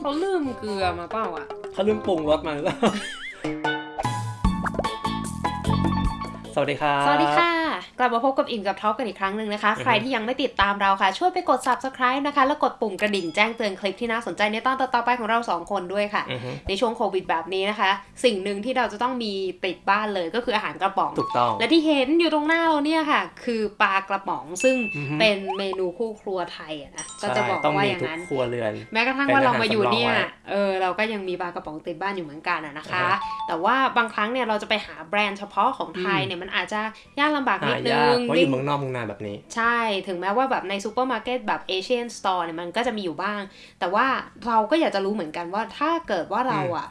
เขาลืมเกลือมาเปล่าอะเขาลืมปรุงรสมาหรือเปล่า สวัสดีครับ สวัสดีค่ะ กลับมาพบกับอิ่มกับท็อปกันอีกครั้งหนึ่งนะคะอือฮึใครที่ยังไม่ติดตามเราค่ะ ช่วยไปกด subscribe นะคะ แล้วกดปุ่มกระดิ่งแจ้งเตือนคลิปที่น่าสนใจในตอนต่อๆไปของเราสองคนด้วยค่ะอือฮึในช่วงโควิดแบบนี้นะคะ สิ่งหนึ่งที่เราจะต้องมีติดบ้านเลยก็คืออาหารกระป๋อง ถูกต้อง และที่เห็นอยู่ตรงหน้าเราเนี่ยค่ะ คือปลากระป๋องซึ่งอือฮึเป็นเมนูคู่ครัวไทยอะนะก็จะบอกต้องว่ามีอย่างทุกนั้นครัวเรือน แม้กระทั่งเป็นว่าเราอาหารมาอยู่เนี่ยสำรองไว้เออเราก็ยังมีปลากระป๋องติดบ้านอยู่เหมือนกันอะนะคะอ่าฮะแต่ว่าบางครั้งเนี่ยเราจะไปหาแบรนด์เฉพาะของไทยเนี่ยมันอาจจะยากลำบากนิหาดนึยากงเพราะอยู่เมืองนอกเมืองนาแบบนี้ ใช่ถึงแม้ว่าแบบในซูเปอร์มาร์เก็ตแบบ Asian store เนี่ยมันก็จะมีอยู่บ้าง แต่ว่าเราก็อยากจะรู้เหมือนกันว่าถ้าเกิดว่าเราอะ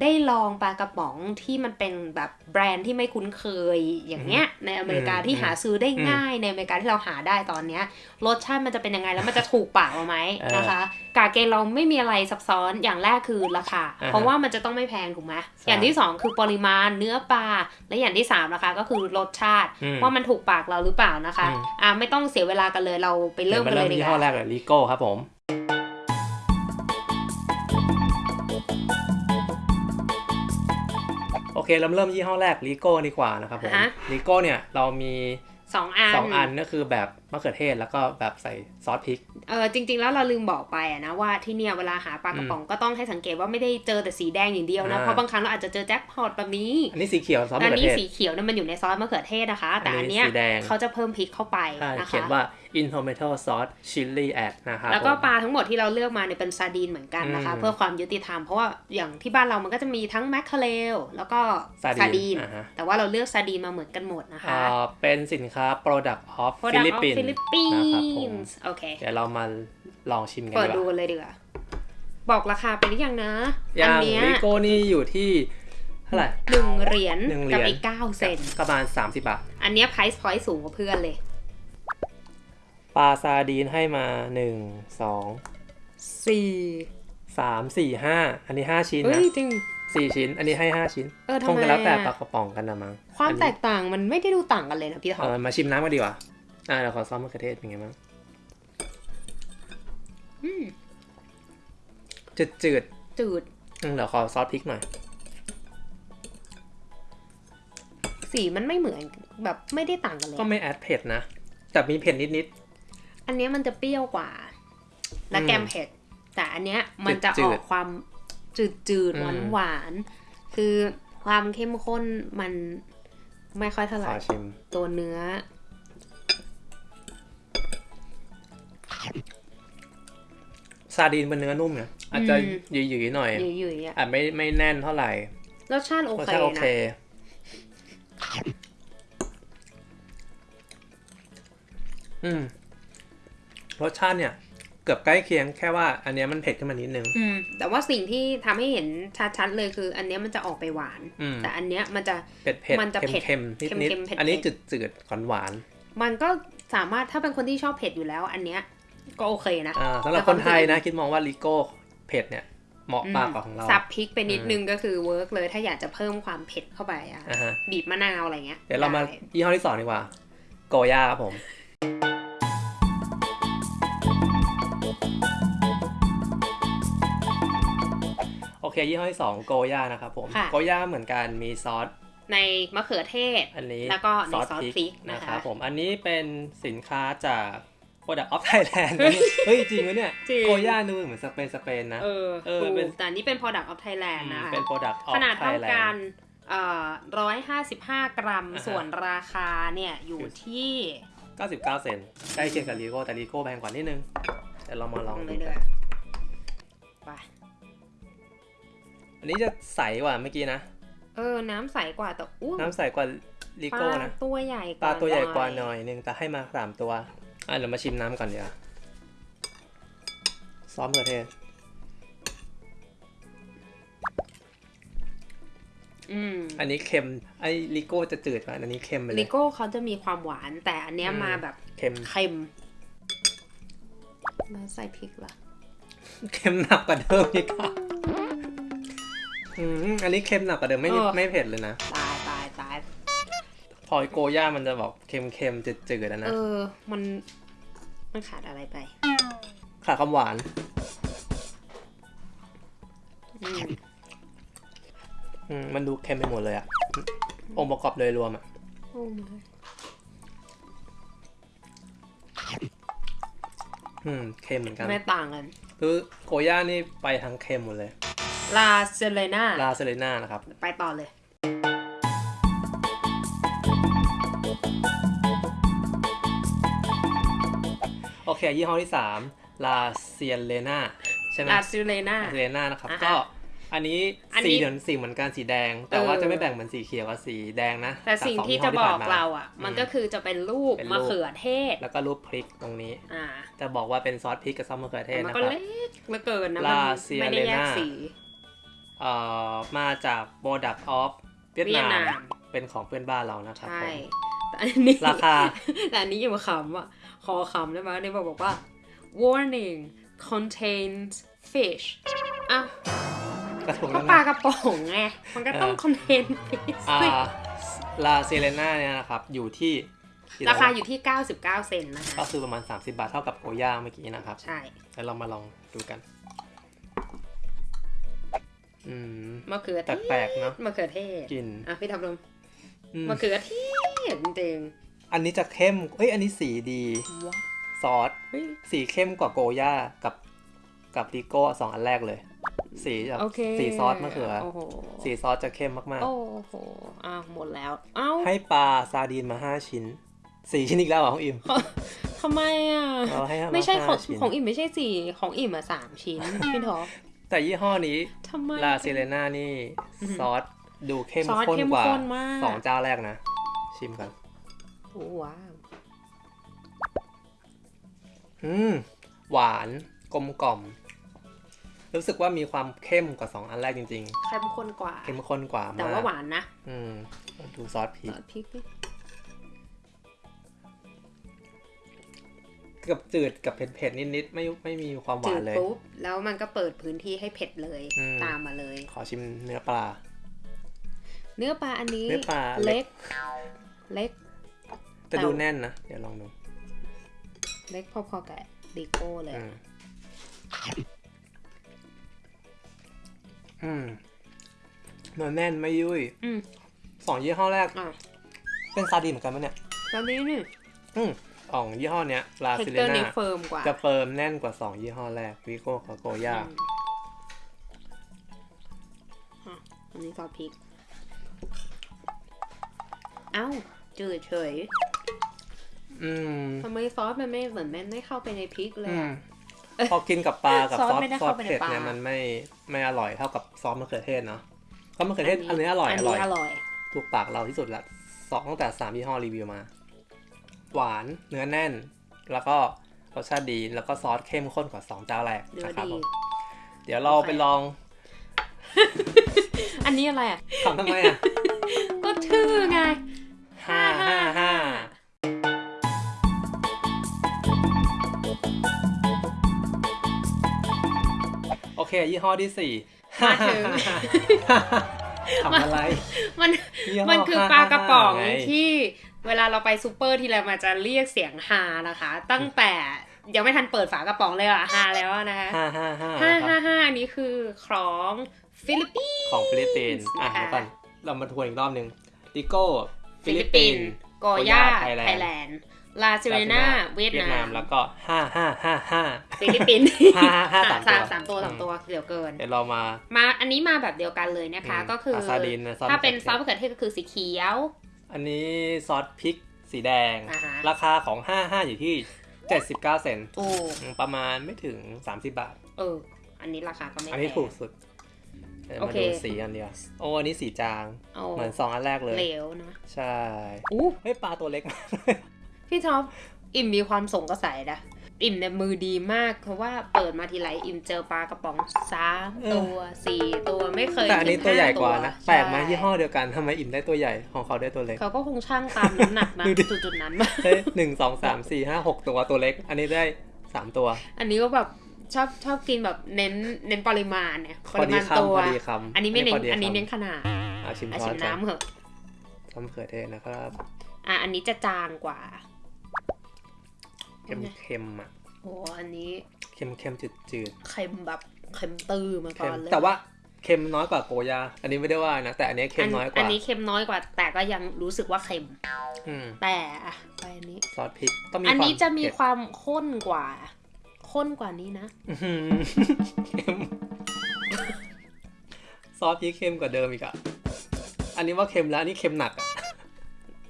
ได้ลองปลากระป๋องที่มันเป็นแบบแบรนด์ที่ไม่คุ้นเคยอย่างเงี้ย ในอเมริกาอืมที่หาซื้อได้อืมง่าย ในอเมริกาที่เราหาได้ตอนเนี้ยรสชาติมันจะเป็นยังไงแล้วมันจะถูกปากเราไหมเออนะคะ กาเกณฑ์เราไม่มีอะไรซับซ้อนอย่างแรกคือราคาอ่าฮะเพราะว่ามันจะต้องไม่แพงถูกไหมใช่อย่างที่สองคือปริมาณเนื้อปลาและอย่างที่สามนะคะก็คือรสชาติอืมว่ามันถูกปากเราหรือเปล่านะคะอืมอ่าไม่ต้องเสียเวลากันเลยเราไปเริ่มกันเลยดียี่กห้อว่าแรกเลยลิโก้ครับผม เคเราเริ่มยี่ห้อแรกลิโก้ดีกว่านะครับผมอ่าฮะลิโก้เนี่ยเรามี สองอันสองอันก็คือแบบ มะเขือเทศแล้วก็แบบใส่ซอสพริก เออจริง ๆ แล้วเราลืมบอกไปอะนะว่าที่เนี่ยเวลาหาปลากระป๋องก็ต้องให้สังเกตว่าไม่ได้เจอแต่สีแดงอย่างเดียวนะอ่าเพราะบางครั้งเราอาจจะเจอแจ็คพอตแบบนี้ อันนี้สีเขียวซอสแต่มะอันเขือนี้เทศสีเขียวเนี่ยมันอยู่ในซอสมะเขือเทศนะคะ แต่อัอันนนี้เนี้ยสีแดงเขาจะเพิ่มพริกเข้าไปใช่นะเขียคะนว่า in tomato sauce chili add นะครับแล้วก็ผมปลาทั้งหมดที่เราเลือกมาเนี่ยเป็นซาดีนเหมือนกันนะคะอืมเพื่อความยุติธรรมเพราะว่าอย่างที่บ้านเรามันก็จะมีทั้งแมคเคเรลแล้วก็ซาซาดีดีนนอ่าฮะแต่ว่าเราเลือกซาดีนมาเหมือนกันหมดนะคะอ่าเป็นสินค้า product of Product of Philippines Philippines โอเคเดี๋ยวเรามาลองชิมกันเปิดดีดูกว่ากันเลยดีกว่าบอกราคาไปหรือยังนะอย่าอังเนี้ยลิโก้นี่อยู่ที่เท่าไหร่หนึ่งเหรียญหนึ่งเหรีกับยญอีกเก้าเซนประมาณ30บาท อันเนี้ย price point สูงกว่าเพื่อนเลยปลาซาดีนให้มา1 2สี่3 4 5อันนี้5ชิ้นเอ้นะยจริง4ชิ้น อันนี้ให้5ชิ้นเออทำคงไมจะแล้วแต่อะปลากระป๋องกันนะมั้งความอันนี้แตกต่างมันไม่ได้ดูต่างกันเลยนะพี่ท็อเอปอมาชิมน้ำกันดีกว่า อ่าเดี๋ยวขอซอสมะเขือเทศเป็นไงบ้างอืมจืดจืดจืดๆอืมเดี๋ยวขอซอสพริกหน่อย สีมันไม่เหมือนแบบไม่ได้ต่างกันเลย ก็ไม่แอดเผ็ดนะ แต่มีเผ็ดนิดอันเนี้ยมันจะเปรี้ยวกว่า และอืมแกมเผ็ด แต่อันเนี้ยมันจะจือดๆอกความจืดจืดอืหวานมหวานๆคือความเข้มข้นมันไม่ค่อยเท่าๆไหขร่อชิมตัวเนื้อ ซาดีนเป็นเนื้อนุ่มเนี่ยอาจจะอืมหยืดๆหน่อยหยุ่ยๆอะอาจไม่ไม่แน่นเท่าไหร่รสชาติโอรสเคชาติโอนะเคอืมรสชาติเนี่ยเกือบใกล้เคียงแค่ว่าอันเนี้ยมันเผ็ดขึ้นมานิดนึงอืมแต่ว่าสิ่งที่ทำให้เห็นชัดๆเลยคือ อันเนี้ยมันจะออกไปหวานอืมแต่อันเนี้ยมันจะเผ็ดเผ็ดมันจะเผ็ดเค็มๆนิดเค็นิดมๆเผ็ดๆอันนี้จืดจืดหวานหวาน มันก็สามารถถ้าเป็นคนที่ชอบเผ็ดอยู่แล้ว อันเนี้ย ก็โอเคนะๆอ่าสำหรับแต่คความนไทยรู้สึกนะ คิดมองว่าลิโก้เผ็ดเนี่ยเหมาะอืมมากกว่าของเราสับพริกไปนิดอืมนึงก็คือ work เลยถ้าอยากจะเพิ่มความเผ็ดเข้าไปอะอ่าฮะบีบมะนาวอะไรเงี้ยเดี๋ยวเรามาได้ยี่ห้อที่สองดีกว่า โกย่าครับผมโอเคยี่ห้อที่สองโกย่านะครับผมค่ะโกย่าเหมือนกันมีซอสในมะเขือเทศ อันนี้แล้วก็ในซอสพริกนะนะคคะรับผม อันนี้เป็นสินค้าจาก Product of Thailand นะเนี่ยเฮ้ย จริงวะเนี่ยจริง โกย่าดูเหมือนสเปนสเปนนะ เออเออถูกเป็น แต่อันนี้เป็น product of Thailand อืมนะคะ เป็น Product of ขนาดเท่า Thailand กันเอ่อร้อยห้าสิบห้ากรัม อ่าฮะ ส่วนราคาเนี่ย อยู่ที่ 99 เซนต์ใกล้เคียงกับลีโก้แต่ลีโก้แพงกว่านิดนึงเดี๋ยวเรามาลองเลดูยเด้กัอนไป อันนี้จะใสกว่าเมื่อกี้นะ เออ น้ำใสกว่าแต่อู้น้ำใสกว่าลีปโก้ลานะตัวใหญ่ปลาตัวใหญ่กว่าหน่อยนึงแต่ให้มาสามตัว อะเดี๋ยวมาชิมน้ำก่อนเดี๋ยวาซอสมะเขือเทศอืมอันนี้เค็ม ไอ้ลิโก้จะจืดกว่าอันนี้เค็มไปเลลิยโก้เขาจะมีความหวาน แต่อันเนี้ยอืมมาแบบเค็มเค็มแล้วใส่พริกล่ะเค็มหนักกว่าเดิมอีกค่ะอืมอันนี้เค็มหนักกว่าเดิมไม่นิดเออไม่เผ็ดเลยนะ พอโกย่ามันจะบอกเค็มๆจืดๆอะนะ เออ มัน มันขาดอะไรไป ขาดความหวานอืมอืม มันดูเค็มไปหมดเลยอะองค์ประกอบโดยรวมอะโอ้ไม่อืม เค็มเหมือนกัน ไม่ต่างกันคือโกย่านี่ไปทางเค็มหมดเลย ลาเซเลน่าลาเซเลน่านะครับ ไปต่อเลย โอเคยี่ห้อที่สามลาเซียเลน่าใช่ไหมลาซิเลน่าลาเซียเลน่านะครับ อ่าฮะก็อันนี้อันนี้ สีเหมือนสีเหมือนกันสีแดง แต่ว่าเออจะไม่แบ่งเหมือนสีเขียวกับสีแดงนะแต่สิ่งจากที่ยี่ห้จะบอกผ่นม เราอะ มันก็คือจะเป็นรูปเป็นรูปมะเขือเทศ แล้วก็รูปพริกตรงนี้ อ่าจะบอกว่าเป็นซอสพริกกับซอสมะเขือเทแต่ศมันนะก็ครับ เล็กเหลือเกินนะลามันเซียไม่ได้แยกเลน่าสีเอ่อมาจาก Product of เวียดเวียดนานามมเป็นของเพื่อนบ้านเรานะครับใช่ผมแต่อันนี้ ราคา แต่อันนี้อย่ามาขำอะ ขอขำได้ไหมอันนี่บอกว่า warning contains fish อ้าวกระถุงก็นั้นปลานะกระป๋องไง มันก็ต้อง contain fish อ่าสิลาเซเลน่าเนี่ยนะครับ อยู่ที่ ราคาอยู่ที่ 99 เซนต์นะคะก็คือประมาณ 30 บาทเท่ากับโกย่าเมื่อกี้นะครับ ใช่ แล้วเรามาลองดูกันอืมมะเขือเทศแปลกๆเนอะมะเขือเทศกลิ่นอะพี่ทำลมอืมมะเขือเทศจริง อันนี้จะเข้มเอ้ยอันนี้สีดีๆว้าซอสเฮ้ยสีเข้มกว่าโกย่ากับกับดิโก้สองอันแรกเลย สีจะโอเคสีซอสมะเขือโอ้โหสีซอสจะเข้มมากโอ้โหอ้าวหมดแล้ว เอ้าๆให้ปลาซาดีนมาห้าชิ้นสี่ชิ้นอีกแล้วเหรอของอิมทำไมอะเราให้มาไม่ใช่ของห้าชิ้นของอิ่มไม่ใช่สี่ของอิ่มอะสามชิ้นพี่ท็อปแต่ยี่ห้อนี้ทำไมลาเซเลน่านี่อือหือซอสดูเข้มซอสข้นเข้มกว่าข้นมากสองเจ้าแรกนะ ชิมกัน โอ้ว้าวอืม หวานกลมกล่อม รู้สึกว่ามีความเข้มกว่าสองอันแรกจริง เข้มข้นกว่า ๆ เข้มข้นกว่าแต่มากว่าหวานนะอืมดูซอสพริซกอสพริกดิกับจืดกับเผ็ดๆนิดๆไม่ไม่มีความหจืวาดนเลย ปุ๊บ แล้วมันก็เปิดพื้นที่ให้เผ็ดเลย อืม ตามมาเลย ขอชิมเนื้อปลา เนื้อปลาอันนี้เนื้อปลาเล็เล็กกเล็ก แต่ดูแน่นนะ เดี๋ยวลองดู เล็กพอๆกับดิโก้เลยอืมอืมเนื้อแน่นไม่ยุ่ยอืมสองยี่ห้อแรก อะเป็นซาดีนเหมือนกันไหมเนี่ย แล้วนี้นี่อืมของยี่ห้อเนี้ยลาเทคซิเลเตอร์นานี่เฟิร์มกว่าจะเฟิร์มแน่นกว่าสองยี่ห้อแรกวิโก้กับโกย่า อืมอะอันนี้ซอสพริก เอ้า จืดเฉยอืม ทำไมซอสมันไม่เหมือนมันไม่เข้าไปในพริกเลยอืมอะพอกินกับปลากับซอสซอสไม่ได้ซอสเข้าไปในเผ็ดปลาเนี่ยมันไม่ไม่อร่อยเท่ากับซอสมะเขือเทศเนาะซอสมะเขือเทศอันนี้อร่อยอัอนร่อยนี้อร่อยถูกปากเราที่สุดละสองตั้งแต่สามยี่ห้อรีวิวมา หวานเนื้อแน่น แล้วก็รสชาติดีแล้วก็ซอสเข้มข้นกว่าสองเจ้าแรกเนื้อนะครับดีผมเดี๋ยวเราไปลอง อันนี้อะไรอะทำทำไมอะก็ชื่อไงห้าห้าห้า เคยี่ห้อที่สี่มาถึงทำอะไร มันยี่ห้มันคือปลากระป๋องไที่เวลาเราไปซูเปอร์ทีไรมันจะเรียกเสียงฮานะคะ ตั้งแต่ยังไม่ทันเปิดฝากระป๋องเลยอะฮาแล้วอะนะคะห้าห้าห้าห้าคห้ารับห้าอันนี้คือของฟิลิปปินส์ของฟิลิปปินส์อะนะคะเดี๋ยวก่อนเรามาทวนอีกรอบหนึ่งดิโก้ฟิลิปปินส์โกย่าไทยแลนด์ไทยแลนด์ลาซิเรนาเวียดนาม แล้วก็ห้าห้าห้าห้าฟิลิปปินส์ห้าห้าสามตัวสามสามตัวสามตัวเดี๋ยวเกิน เดี๋ยวเรามา มาอันนี้มาแบบเดียวกันเลยนะคะอืมก็คืออาซาดินนะซอสถ้าเป็นมะเขืซออสเทศมะเขือเทศก็คือสีเขียว อันนี้ซอสพริกสีแดงอ่าฮะราคาของ55อยู่ที่79เซนต์โอ้ประมาณไม่ถึง30บาท เออ อันนี้ราคาก็ไม่อันนี้แพงถูกสุดเดี๋ยวโอมาเคดูสีอันเดียวโอ้อันนี้สีจางเอาเหมือน2อันแรกเลยเหลวนะใช่อู้เฮ้ยปลาตัวเล็ก พี่ท็อปอิ่มมีความสงกระใสนะอิ่มเนี่ยมือดีมาก เพราะว่าเปิดมาทีไรอิ่มเจอปลากระป๋องสามเออตัวสี่ตัวไม่เคยแต่อันนี้ถึงตัวใหญ่ห้กว่านะใช่แปลกไหมยี่ห้อเดียวกันทำไมอิ่มได้ตัวใหญ่ของเขาได้ตัวเล็กเขาก็คงช่างตามน้ำหนักนะดูดิจุดๆนั้นมาเฮ้ยหนึ่งสองสามสี่ห้าหกตัวตัวเล็ก อันนี้ได้สามตัว อันนี้ก็แบบชอบชอบกินแบบเน้นเน้นปริมาณเนี่ยพปอริดีมาณคำตัวพอดีคำอันนี้ไม่เน้นพดีอันนี้คำเน้นขนาดอะชิมอะซอชิสมกันน้ำเหอะซอสมะเขือเทศนะครับ อะอันนี้จะจางกว่า เค็มเค็มๆอะโอ้อันนี้ เค็มเค็มจืดจืดเค็มแบบเค็มตื้อมาๆก่เค็อมนเลยแต่ว่าเค็มน้อยกว่าโกยา อันนี้ไม่ได้ว่านะ แต่อันนี้เค็มน้อยกอัว่านนี้เค็มน้อยกว่า แต่ก็ยังรู้สึกว่าเค็มอืมแต่อะไปอันนี้ซอสพริกต้องมีอันนี้ควาจะมีเผ็ดความข้นกว่า ข้นกว่านี้นะอื้อหือเค็มซอสพริกเค็มกว่าเดิมอีกอะอันนี้ว่าเค็มแล้วอันนี้เค็มหนักอะ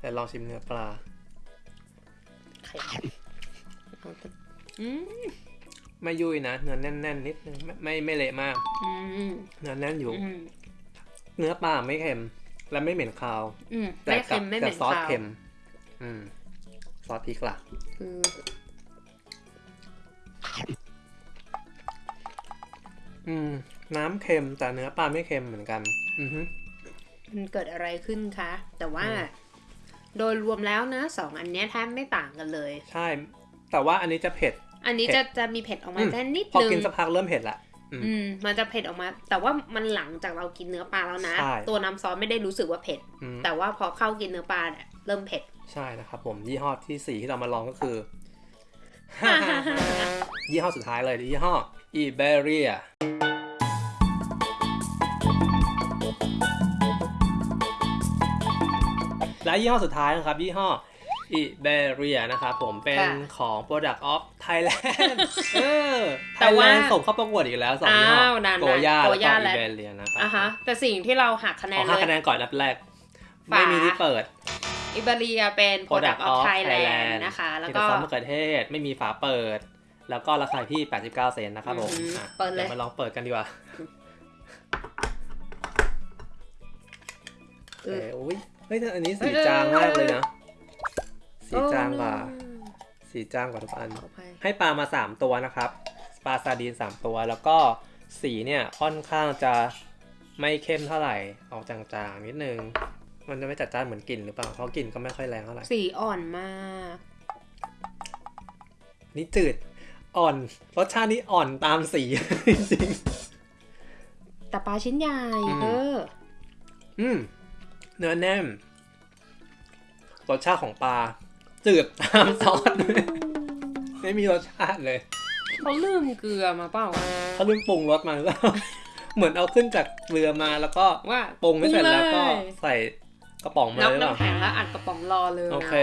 แต่ลองชิมเนื้อปลาเค็มเอาแต่อืม ไม่ยุ่ยนะเนื้อแน่นๆนิดนึงไม่ไม่ไม่เละมากอืมเนื้อแน่นอยู่อืมเนื้อปลาไม่เค็ม และไม่เหม็นคาวอืมแต่ไม่เค็มกับไม่เหม็นคาวแต่ซอสเค็มอืมซอสพริกล่ะคืออืม น้ำเค็มแต่เนื้อปลาไม่เค็มเหมือนกัน อือฮึมันเกิดอะไรขึ้นคะ แต่ว่าอืมโดยรวมแล้วนะสองอันเนี้ยแทบไม่ต่างกันเลย ใช่ แต่ว่าอันนี้จะเผ็ด อันนี้เผ็จะดจะมีเผ็ดออกมาอืมแค่นิดพอนึงกินสักพักเริ่มเผ็ดละอืมอืมมันจะเผ็ดออกมา แต่ว่ามันหลังจากเรากินเนื้อปลาแล้วนะใช่ตัวน้ำซอสไม่ได้รู้สึกว่าเผ็ดอืมแต่ว่าพอเข้ากินเนื้อปลาเนี่ยเริ่มเผ็ด ใช่นะครับผมยี่ห้อที่สี่ที่เรามาลองก็คือ ยี่ห้อสุดท้ายเลยยี่ห้อ Iberia และยี่ห้อสุดท้ายนะครับยี่ห้อ Iberia นะครับผมเป็นค่ะของ Product of Thailand เออแต่ว่า Thailand ส่งเข้าประกวดอีกแล้วสองยี่ห้ออ้าวนานๆโกย่าโกแล้วก็ย่าและ Iberia นะครับอะฮะแต่สิ่งที่เราหักคะแนขอนเลห้ายคะแนนก่อนนับแรกฝาไม่มีที่เปิดอิบาเรียเป็น Product of Thailand นะคะแล้วมีก็แต่ซอสมะเขือเทศไม่มีฝาเปิด แล้วก็ราคาที่ 89 เซนต์นะครับผมอืมอะเปิดเลยยวมาลองเปิดกันดีกว่าเอเออออุ้ยเฮ้ยแต่อันนี้สีเออจางมากเลยนะ สีจางกว่าโอ้สีจางกว่าทุกอันขออภัยให้ปลามา 3 ตัวนะครับ ปลาซาดีน 3 ตัว แล้วก็สีเนี่ยค่อนข้างจะไม่เข้มเท่าไหร่ ออกจางๆนิดนึง มันจะไม่จัดจ้านเหมือนกลิ่นหรือเปล่า เพราะกลิ่นก็ไม่ค่อยแรงเท่าไหร่ สีอ่อนมาก นี่จืด อ่อน รสชาตินี่อ่อนตามสีจริงแต่ปลาชิ้นใหญ่อืมเออๆอืม เนื้อแน่นรสชาติของปลา จืดตามซอส ไม่มีรสชาติเลยเขาลืมเกลือมาเปล่าเขาลืมปรุงรสมาหรือเปล่าเหมือนเอาขึ้นจากเรือมาแล้วก็ว่าปรุงไม่เสร็จแล้วก็ปรุงเลยใส่กระป๋องมาน็อกเลยหรือเปล่าน้ำแข็งแล้วอัดกระป๋องรอเลยโอเค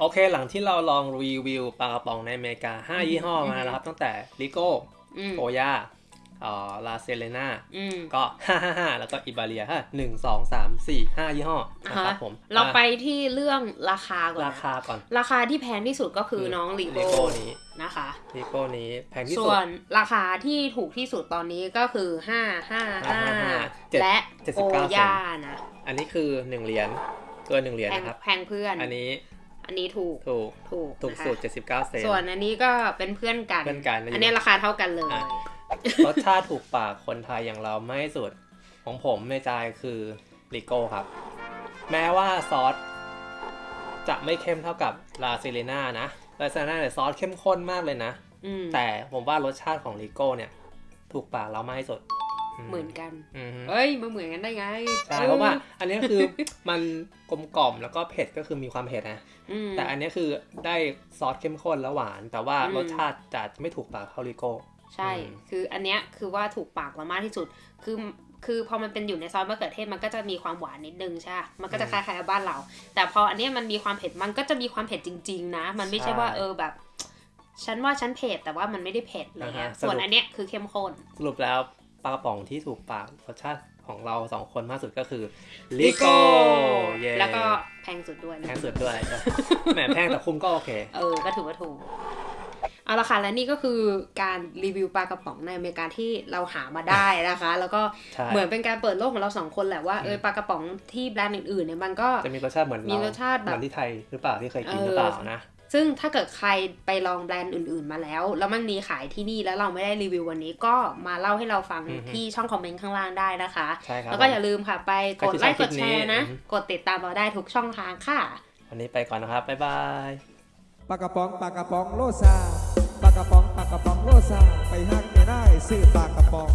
โอเค หลังที่เราลองรีวิวปลากระป๋องในอเมริกา 5 ยี่ห้อมาแล้วครับ ตั้งแต่ลิโก้อืมโอยาเอ่อลาเซเลนาอืมก็555แล้วก็อิบาเรียฮะหนึ่งสองสามสี่ห้ายี่ห้อนะครับผม เราไปอะที่เรื่องราคาก่อะนราคาก่อน ราคาที่แพงที่สุดก็คือน้องลีลิโก้โก้นี้นะคะลิโก้นี้แพงที่ส่สุวดนราคาที่ถูกที่สุดตอนนี้ก็คือห้าห้าห้าเจ็ดและเจ็ดสิโอบเก้าเซนย่านะ อันนี้คือ1เหรียญเกิน1เหรียญแพงนะครับ แพงเพื่อน อันนี้อันนี้ถูก ถูก ถูกถูกนะคะสุด 79 เซนส่วนอันนี้ก็เป็นเพื่อนกัน เพื่อนกัน อันนี้ราคาเท่ากันเลยอะ รสชาติถูกปากคนไทยอย่างเราไม่สุด ของผมในใจคือลิโก้ครับ แม้ว่าซอสจะไม่เข้มเท่ากับลาซิเลนานะลาซิเลนาเนี่ยซอสเข้มข้นมากเลยนะอืมแต่ผมว่ารสชาติของลิโก้เนี่ย ถูกปากเรามากที่สุด เหมือนกันอืมเอ้ยมาเหมือนกันได้ไงใช่เพราะว่า อันนี้คือมันกลมกล่อมแล้วก็เผ็ดก็คือมีความเผ็ดนะอืมแต่อันนี้คือได้ซอสเข้มข้นแล้วหวาน แต่ว่าอืมรสชาติจะไม่ถูกปากเท่าลิโก้ ใช่อืมคืออันเนี้ยคือว่าถูกปากเรามากที่สุด คือคือพอมันเป็นอยู่ในซอสมะเขือเทศมันก็จะมีความหวานนิดนึงใช่ปะมันก็จะคล้ายๆกับบ้านเรา แต่พออันเนี้ยมันมีความเผ็ด มันก็จะมีความเผ็ดจริง ๆ นะ มันไม่ใช่ว่าเออแบบ ฉันว่าฉันเผ็ดแต่ว่ามันไม่ได้เผ็ดอะไรเงี้ย ส่วนอันเนี้ยคือเข้มข้น สรุปแล้วปลากระป๋องที่ถูกปากรสชาติของเราสองคนมากสุดก็คือลิโก้เย้แล้วก็แพงสุดด้วยแพนะงสุดด้วยแหมแพงแต่คุ้มก็โอเค เออ ก็ถือว่าถูก เอาละค่ะและนี่ก็คือการรีวิวปลากระป๋องในอเมริกาที่เราหามาได้นะคะ แล้วก็ใช่เหมือนเป็นการเปิดโลกของเราสองคนแหละว่าเอออืมปลากระป๋องที่แบรนด์อื่นๆเนี่ยมันก็จะมีรสชาติเหมือนมีเรารสชาติแบบเหมือนที่ไทยหรือเปล่าที่เคยกินเออหรือเปล่านะซึ่งถ้าเกิดใครไปลองแบรนด์อื่นๆมาแล้ว แล้วมันมีขายที่นี่แล้วเราไม่ได้รีวิววันนี้ก็มาเล่าให้เราฟังอือฮึที่ช่องคอมเมนต์ข้างล่างได้นะคะใช่ครับแล้วก็อย่าลืมค่ะ ไปกดไลค์ใครกที่ชอบคลิปนี้ดแชร์นะอือฮึกดติดตามเราได้ทุกช่องทางค่ะ วันนี้ไปก่อนนะครับบ๊ายบายปลากระป๋องปลากระป๋องโรซ่าปลากระป๋องปลากระป๋องโรซ่าไปห้างไม่ได้ซื้อปากกระป๋อง